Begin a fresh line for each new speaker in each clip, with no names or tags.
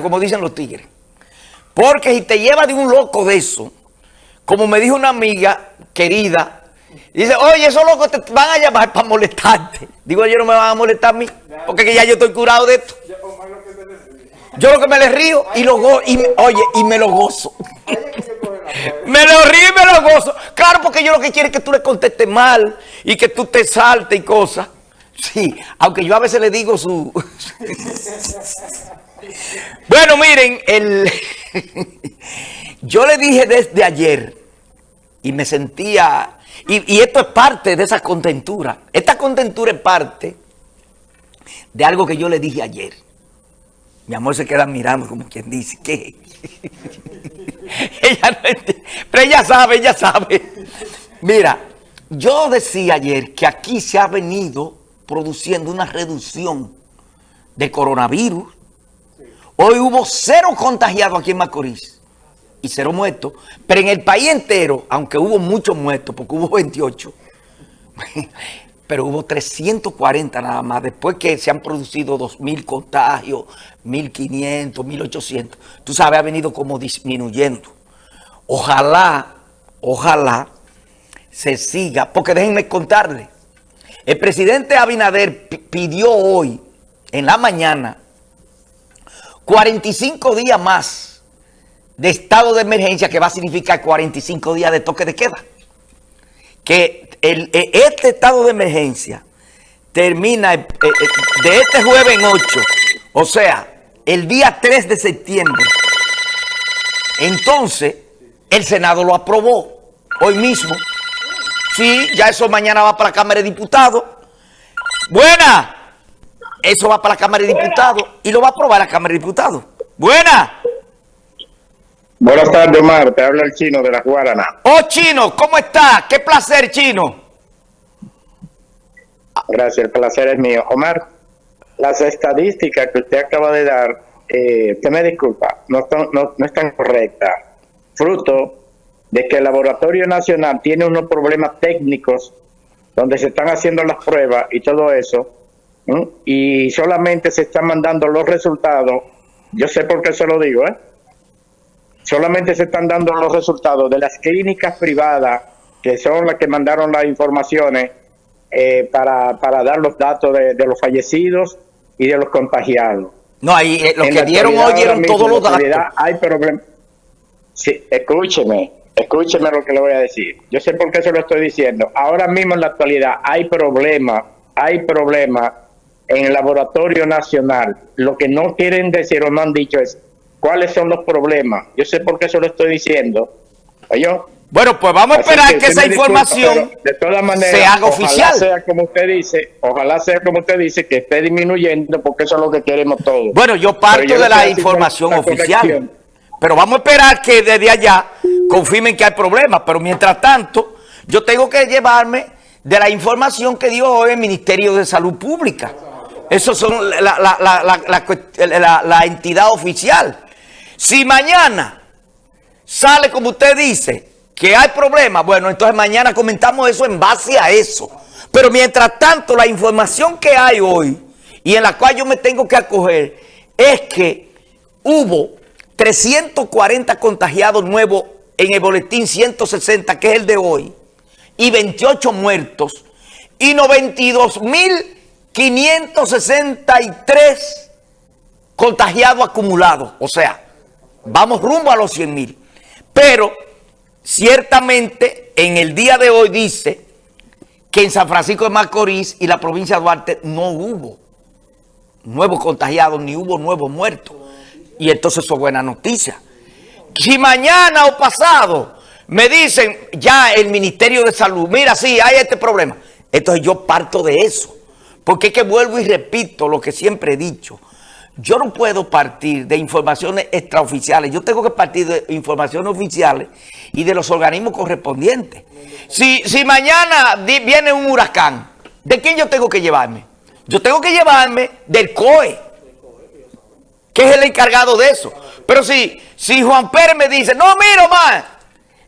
como dicen los tigres. Porque si te lleva de un loco de eso, como me dijo una amiga querida, dice, oye, esos locos te van a llamar para molestarte. Digo, ellos no me van a molestar a mí, porque ya yo estoy curado de esto. Yo lo que me les río y lo gozo, y, oye, y me lo gozo. me lo río y me lo gozo. Claro, porque yo lo que quiero es que tú le contestes mal y que tú te saltes y cosas. Sí, aunque yo a veces le digo su... bueno, miren, el... yo le dije desde ayer y me sentía... Y, esto es parte de esa contentura. Esta contentura es parte de algo que yo le dije ayer. Mi amor se queda mirando como quien dice, ¿qué? ella no pero ella sabe, ella sabe. Mira, yo decía ayer que aquí se ha venido produciendo una reducción de coronavirus. Hoy hubo cero contagiados aquí en Macorís y cero muertos. Pero en el país entero, aunque hubo muchos muertos, porque hubo 28, pero hubo 340 nada más. Después que se han producido 2.000 contagios, 1.500, 1.800. Tú sabes, ha venido como disminuyendo. Ojalá, ojalá se siga, porque déjenme contarle. El presidente Abinader pidió hoy, en la mañana, 45 días más de estado de emergencia, que va a significar 45 días de toque de queda. Que el, e, este estado de emergencia termina eh, eh, de este jueves en 8, o sea, el día 3 de septiembre. Entonces, el Senado lo aprobó hoy mismo. Sí, ya eso mañana va para la Cámara de Diputados. Buena. Eso va para la Cámara de Diputados y lo va a aprobar la Cámara de Diputados. Buena.
Buenas tardes, Omar. Te habla el chino de la Guarana.
Oh, chino, ¿cómo está? Qué placer, chino.
Gracias, el placer es mío. Omar, las estadísticas que usted acaba de dar, eh, usted me disculpa, no están, no, no están correctas. Fruto de que el Laboratorio Nacional tiene unos problemas técnicos donde se están haciendo las pruebas y todo eso, y solamente se están mandando los resultados, yo sé por qué se lo digo, ¿eh? solamente se están dando los resultados de las clínicas privadas, que son las que mandaron las informaciones eh, para, para, dar los datos de, los fallecidos y de los contagiados.
No, ahí eh, los que dieron hoy dieron todos los datos.
Hay problemas. Sí, escúcheme, Escúcheme lo que le voy a decir. Yo sé por qué se lo estoy diciendo. Ahora mismo en la actualidad hay problemas, hay problemas en el laboratorio nacional. Lo que no quieren decir o no han dicho es cuáles son los problemas. Yo sé por qué se lo estoy diciendo.
Bueno, pues vamos a esperar que, esa información
de todas maneras,
se haga oficial.
Ojalá sea como usted dice, ojalá sea como usted dice, que esté disminuyendo porque eso es lo que queremos todos.
Bueno, yo parto de la información oficial. Pero vamos a esperar que desde allá confirmen que hay problemas. Pero mientras tanto, yo tengo que llevarme de la información que dio hoy el Ministerio de Salud Pública. Eso son la, entidad oficial. Si mañana sale como usted dice que hay problemas, bueno, entonces mañana comentamos eso en base a eso. Pero mientras tanto, la información que hay hoy y en la cual yo me tengo que acoger es que hubo 340 contagiados nuevos en el boletín 160, que es el de hoy, y 28 muertos, y 92.563 contagiados acumulados. O sea, vamos rumbo a los 100 mil. Pero ciertamente en el día de hoy dice que en San Francisco de Macorís y la provincia de Duarte no hubo nuevos contagiados ni hubo nuevos muertos. Y entonces eso es buena noticia. Si mañana o pasado me dicen ya el Ministerio de Salud, mira, sí, hay este problema. Entonces yo parto de eso. Porque es que vuelvo y repito lo que siempre he dicho. Yo no puedo partir de informaciones extraoficiales. Yo tengo que partir de informaciones oficiales y de los organismos correspondientes. Si, si mañana viene un huracán, ¿de quién yo tengo que llevarme? Yo tengo que llevarme del COE que es el encargado de eso. Pero si, si Juan Pérez me dice, no, miro más,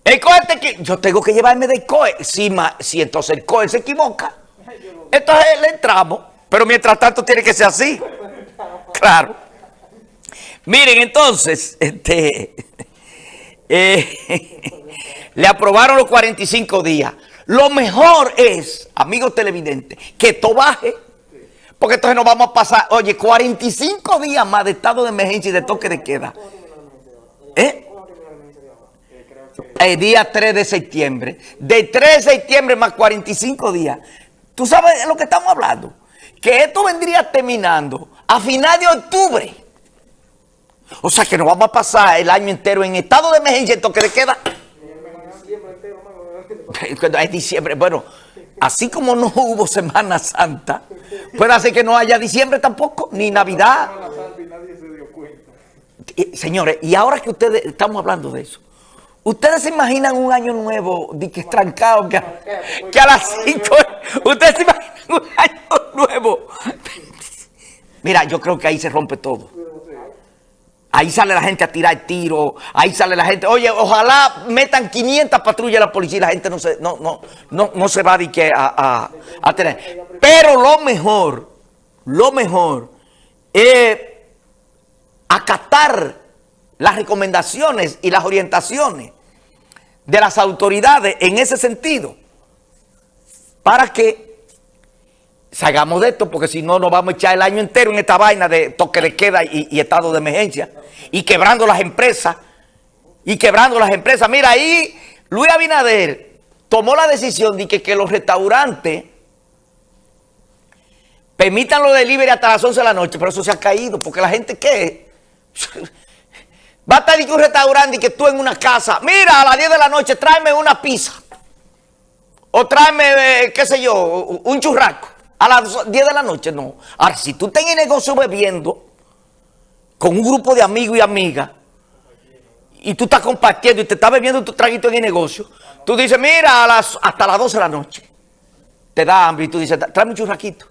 el COE que... Yo tengo que llevarme del COE. Si, si entonces el COE se equivoca, entonces le entramos. Pero mientras tanto tiene que ser así. Claro. Miren, entonces, este, eh, le aprobaron los 45 días. Lo mejor es, amigos televidentes, que esto baje. Porque entonces nos vamos a pasar, oye, 45 días más de estado de emergencia y de toque de queda. ¿Eh? El día 3 de septiembre. De 3 de septiembre más 45 días. ¿Tú sabes de lo que estamos hablando? Que esto vendría terminando a final de octubre. O sea que nos vamos a pasar el año entero en estado de emergencia y toque de queda. Es diciembre. Bueno, así como no hubo Semana Santa, puede ser que no haya diciembre tampoco, ni Navidad. Señores, y ahora que ustedes estamos hablando de eso, ¿ustedes se imaginan un año nuevo de que estrancado, que, a, que a las 5, ustedes se imaginan un año nuevo? Mira, yo creo que ahí se rompe todo. Ahí sale la gente a tirar tiro, ahí sale la gente, oye, ojalá metan 500 patrullas a la policía y la gente no se, no, no, no, se va a, a, a tener. Pero lo mejor, lo mejor es acatar las recomendaciones y las orientaciones de las autoridades en ese sentido para que salgamos de esto, porque si no nos vamos a echar el año entero en esta vaina de toque de queda y, estado de emergencia, y quebrando las empresas, y quebrando las empresas. Mira, ahí Luis Abinader tomó la decisión de que, los restaurantes permitan los delivery hasta las 11 de la noche, pero eso se ha caído, porque la gente, ¿qué? Va a estar en un restaurante y que tú en una casa, mira, a las 10 de la noche, tráeme una pizza, o tráeme, eh, qué sé yo, un churrasco. A las 10 de la noche, no. Ahora, si tú estás en el negocio bebiendo con un grupo de amigos y amigas y tú estás compartiendo y te estás bebiendo tu traguito en el negocio, tú dices, mira, hasta las 12 de la noche te da hambre y tú dices, tráeme un churraquito.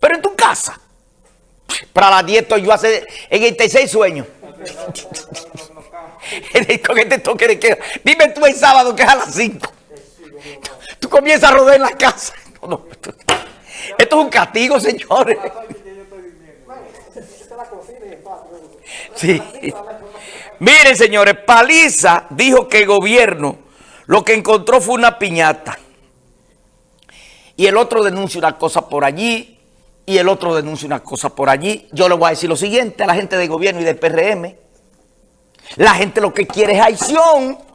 Pero en tu casa, para las 10 estoy yo hace en el tercer sueño. con este toque de queda. Dime tú el sábado que es a las 5. Tú comienzas a rodar en la casa. No, no. Esto es un castigo, señores. Sí. Miren, señores, Paliza dijo que el gobierno lo que encontró fue una piñata. Y el otro denuncia una cosa por allí, y el otro denuncia una cosa por allí. Yo le voy a decir lo siguiente a la gente del gobierno y del PRM. La gente lo que quiere es acción.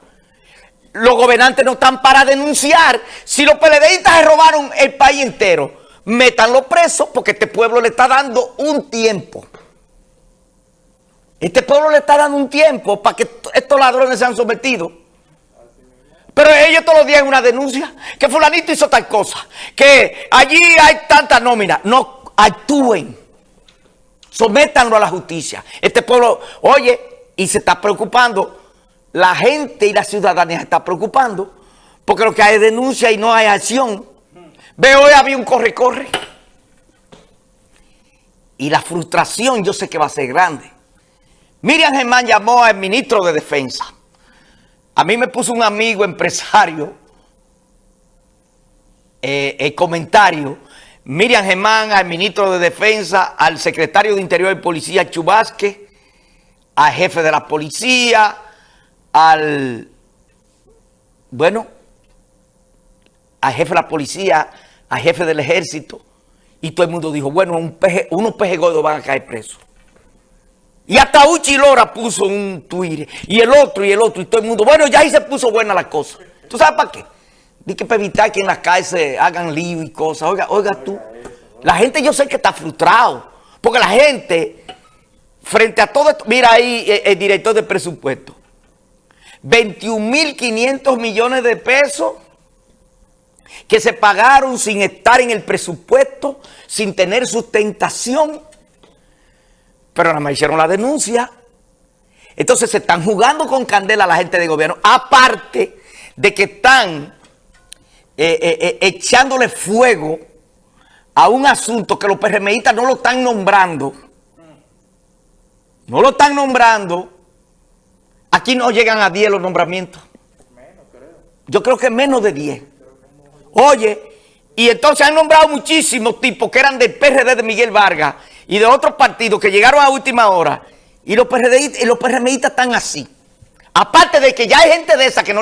Los gobernantes no están para denunciar. Si los PLDistas se robaron el país entero, métanlo preso porque este pueblo le está dando un tiempo. Este pueblo le está dando un tiempo para que estos ladrones sean sometidos. Pero ellos todos los días en una denuncia, que fulanito hizo tal cosa, que allí hay tanta nómina. No actúen, sométanlo a la justicia. Este pueblo, oye, y se está preocupando, la gente y la ciudadanía se está preocupando, porque lo que hay es denuncia y no hay acción. Ve, hoy había un corre-corre. Y la frustración yo sé que va a ser grande. Miriam Germán llamó al ministro de Defensa. A mí me puso un amigo empresario eh, el comentario. Miriam Germán al ministro de Defensa, al secretario de Interior y Policía Chubasque, al jefe de la policía, al, bueno, al jefe de la policía, al jefe del ejército, y todo el mundo dijo, bueno, un peje, unos pejes gordos van a caer presos. Y hasta Uchi Lora puso un Twitter, y el otro, y el otro, y todo el mundo, bueno, ya ahí se puso buena la cosa. ¿Tú sabes para qué? Dice que para evitar que en las calles hagan lío y cosas. Oiga, oiga tú, la gente yo sé que está frustrado, porque la gente, frente a todo esto, mira ahí el, el director de presupuesto, 21.500 millones de pesos que se pagaron sin estar en el presupuesto, sin tener sustentación, pero nada más hicieron la denuncia. Entonces se están jugando con candela la gente de gobierno, aparte de que están eh, eh, eh, echándole fuego a un asunto que los PRMistas no lo están nombrando. No lo están nombrando. Aquí no llegan a 10 los nombramientos. Yo creo que menos de 10. Oye, y entonces han nombrado muchísimos tipos que eran del PRD de Miguel Vargas y de otros partidos que llegaron a última hora Y los PRMistas están así. Aparte de que ya hay gente de esa que no le